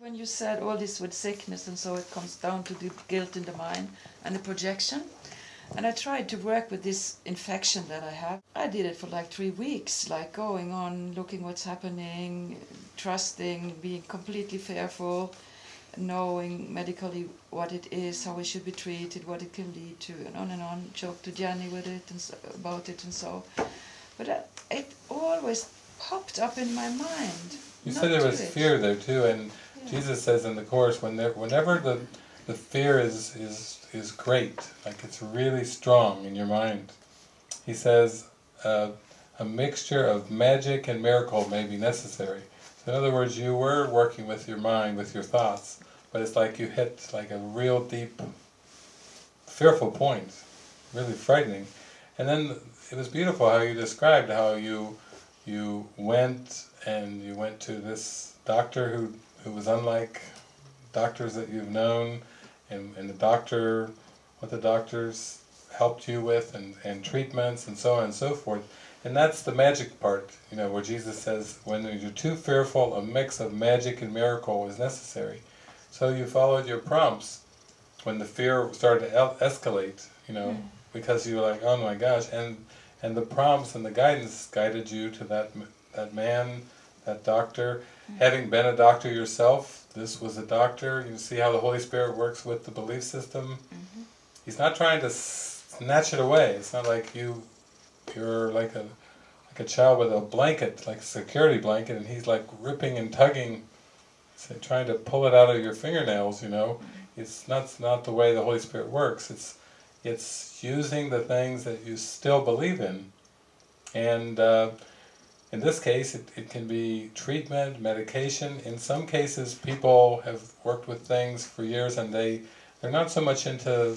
When you said all this with sickness and so it comes down to the guilt in the mind and the projection, and I tried to work with this infection that I have. I did it for like three weeks, like going on, looking what's happening, trusting, being completely fearful, knowing medically what it is, how it should be treated, what it can lead to, and on and on. Joke to Jenny with it and so, about it and so. But uh, it always popped up in my mind. You said there was it. fear there too, and. Jesus says in the course, when there, whenever the the fear is is is great, like it's really strong in your mind, he says uh, a mixture of magic and miracle may be necessary. So in other words, you were working with your mind, with your thoughts, but it's like you hit like a real deep, fearful point, really frightening. And then it was beautiful how you described how you you went and you went to this doctor who, who was unlike doctors that you've known, and, and the doctor, what the doctors helped you with, and, and treatments, and so on and so forth. And that's the magic part, you know, where Jesus says, when you're too fearful, a mix of magic and miracle is necessary. So you followed your prompts when the fear started to escalate, you know, mm. because you were like, oh my gosh, and and the prompts and the guidance guided you to that that man, that doctor. Having been a doctor yourself, this was a doctor. You see how the Holy Spirit works with the belief system. Mm -hmm. He's not trying to snatch it away. It's not like you you're like a like a child with a blanket, like a security blanket, and he's like ripping and tugging, trying to pull it out of your fingernails. You know, mm -hmm. it's not not the way the Holy Spirit works. It's it's using the things that you still believe in. And uh, in this case, it, it can be treatment, medication. In some cases, people have worked with things for years and they, they're not so much into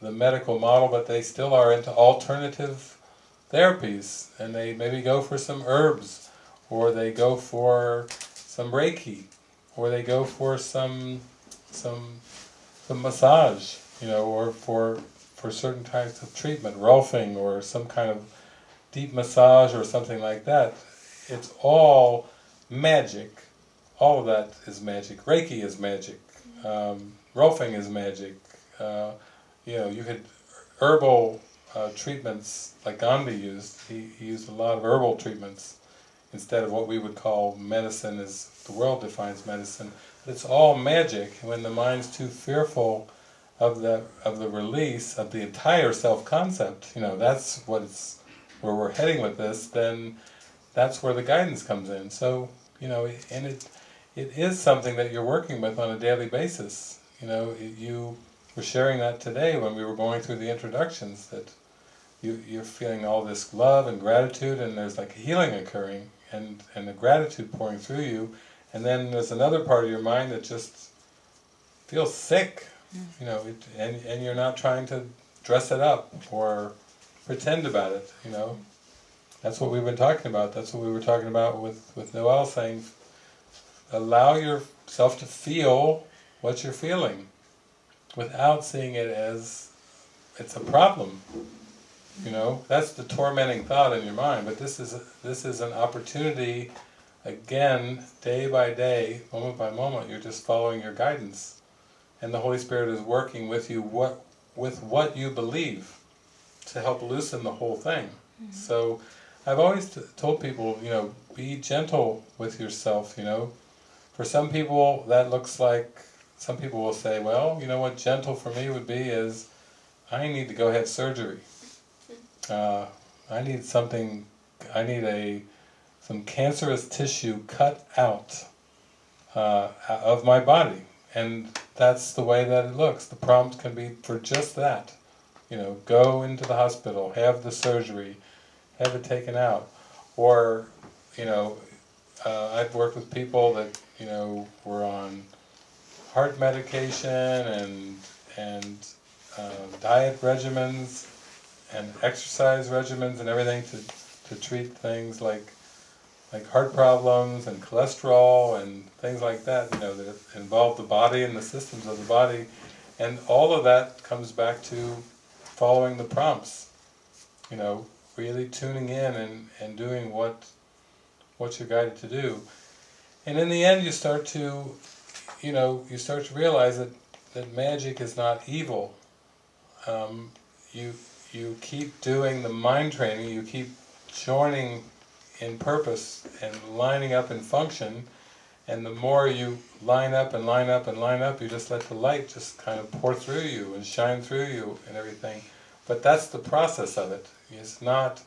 the medical model, but they still are into alternative therapies. And they maybe go for some herbs, or they go for some Reiki, or they go for some, some, some massage you know, or for for certain types of treatment, rolfing or some kind of deep massage or something like that. It's all magic. All of that is magic. Reiki is magic. Um, is magic. Uh, you know, you had herbal uh, treatments like Gandhi used. He, he used a lot of herbal treatments instead of what we would call medicine as the world defines medicine. But it's all magic. When the mind's too fearful of the of the release of the entire self-concept, you know, that's what it's where we're heading with this, then that's where the guidance comes in. So, you know, and it it is something that you're working with on a daily basis. You know, it, you were sharing that today when we were going through the introductions, that you, you're feeling all this love and gratitude and there's like a healing occurring and, and the gratitude pouring through you, and then there's another part of your mind that just feels sick mm. you know, it, and, and you're not trying to dress it up or pretend about it, you know. That's what we've been talking about. That's what we were talking about with, with Noel saying, allow yourself to feel what you're feeling without seeing it as it's a problem. You know, that's the tormenting thought in your mind, but this is this is an opportunity again, day by day, moment by moment, you're just following your guidance and the Holy Spirit is working with you what with what you believe to help loosen the whole thing. Mm -hmm. So I've always told people, you know, be gentle with yourself, you know. For some people that looks like, some people will say, well, you know what gentle for me would be is, I need to go have surgery. Uh, I need something, I need a some cancerous tissue cut out uh, of my body. And that's the way that it looks. The prompt can be for just that. You know, go into the hospital, have the surgery, have it taken out. Or, you know, uh, I've worked with people that, you know, were on heart medication and, and uh, diet regimens and exercise regimens and everything to, to treat things like like heart problems and cholesterol and things like that, you know, that involve the body and the systems of the body. And all of that comes back to following the prompts, you know, really tuning in and, and doing what, what you're guided to do. And in the end you start to you know, you start to realize that, that magic is not evil. Um, you, you keep doing the mind training, you keep joining in purpose and lining up in function, and the more you line up and line up and line up, you just let the light just kind of pour through you and shine through you and everything. But that's the process of it. It's not,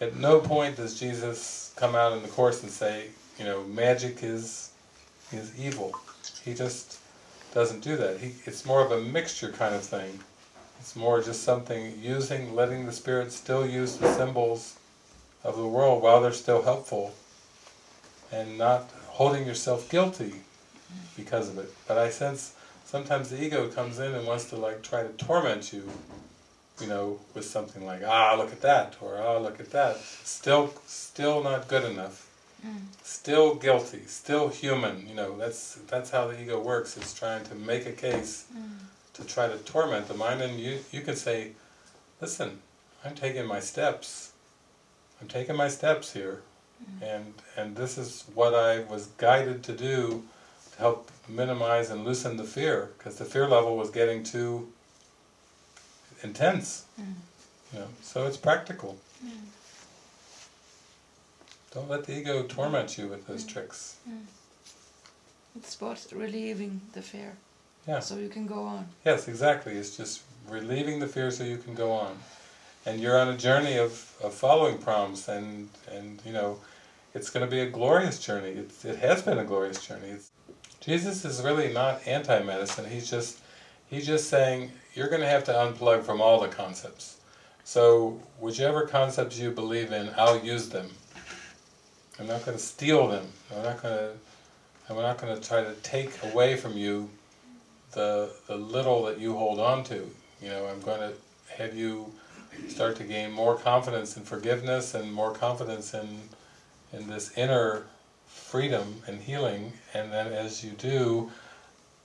at no point does Jesus come out in the Course and say, you know, magic is, is evil. He just doesn't do that. He, it's more of a mixture kind of thing. It's more just something using, letting the Spirit still use the symbols of the world while they're still helpful and not holding yourself guilty because of it. But I sense sometimes the ego comes in and wants to like try to torment you, you know, with something like, ah, look at that, or ah, look at that. Still, still not good enough. Mm. Still guilty, still human, you know, that's that's how the ego works, it's trying to make a case mm. to try to torment the mind, and you, you can say, listen, I'm taking my steps, I'm taking my steps here. And and this is what I was guided to do to help minimize and loosen the fear, because the fear level was getting too intense, mm. you know, so it's practical. Mm. Don't let the ego torment you with those mm. tricks. Mm. It's about relieving the fear. Yeah. So you can go on. Yes, exactly. It's just relieving the fear so you can go on. And you're on a journey of, of following prompts and, and you know, it's going to be a glorious journey. It, it has been a glorious journey. It's, Jesus is really not anti-medicine. He's just, he's just saying, you're going to have to unplug from all the concepts. So, whichever concepts you believe in, I'll use them. I'm not going to steal them. I'm not going to. I'm not going to try to take away from you the the little that you hold on to. You know, I'm going to have you start to gain more confidence in forgiveness and more confidence in in this inner freedom and healing. And then as you do,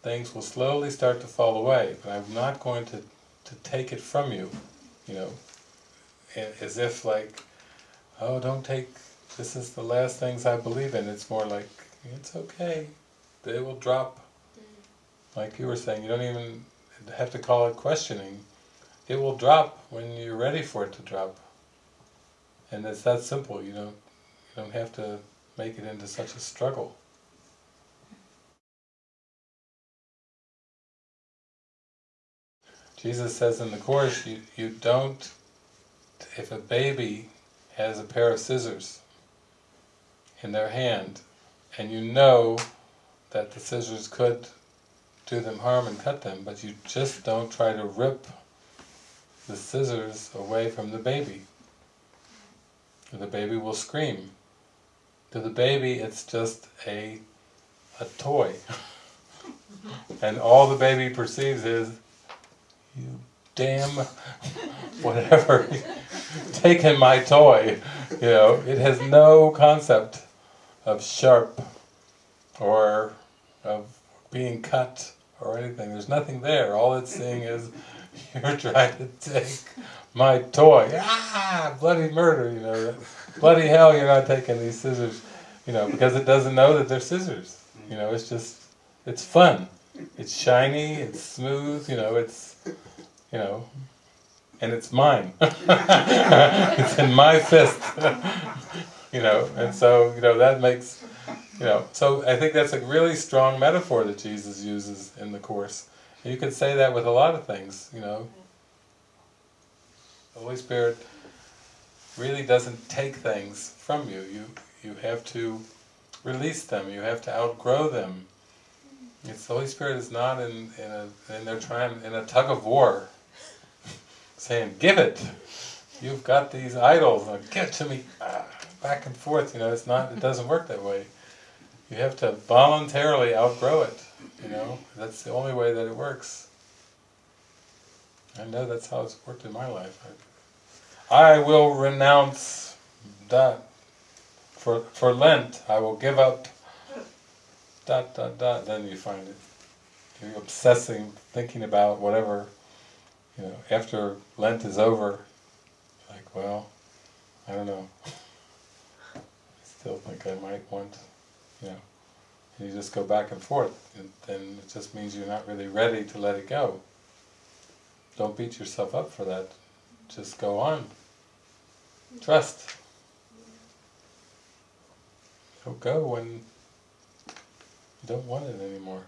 things will slowly start to fall away. But I'm not going to to take it from you. You know, as if like, oh, don't take this is the last things I believe in. It's more like, it's okay, they will drop. Mm. Like you were saying, you don't even have to call it questioning. It will drop when you're ready for it to drop. And it's that simple, you don't, you don't have to make it into such a struggle. Jesus says in the Course, you, you don't, if a baby has a pair of scissors, in their hand and you know that the scissors could do them harm and cut them, but you just don't try to rip the scissors away from the baby. And The baby will scream. To the baby it's just a, a toy. and all the baby perceives is, you damn whatever, taking my toy. You know, it has no concept of sharp or of being cut or anything. There's nothing there. All it's seeing is you're trying to take my toy. Ah, bloody murder, you know. Bloody hell, you're not taking these scissors, you know, because it doesn't know that they're scissors. You know, it's just, it's fun. It's shiny, it's smooth, you know, it's, you know, and it's mine. it's in my fist you know, and so, you know, that makes, you know, so I think that's a really strong metaphor that Jesus uses in the Course. You could say that with a lot of things, you know. The Holy Spirit really doesn't take things from you. You you have to release them, you have to outgrow them. It's, the Holy Spirit is not in, in a, in trying, in a tug of war, saying, give it! You've got these idols, now give to me! Ah back and forth, you know, it's not, it doesn't work that way. You have to voluntarily outgrow it, you know, that's the only way that it works. I know that's how it's worked in my life. I, I will renounce that. For, for Lent, I will give up dot dot dot, then you find it. You're obsessing, thinking about whatever, you know, after Lent is over, like, well, I don't know I still think I might want, you know, you just go back and forth, and then it just means you're not really ready to let it go. Don't beat yourself up for that. Just go on. Trust. It'll go when you don't want it anymore.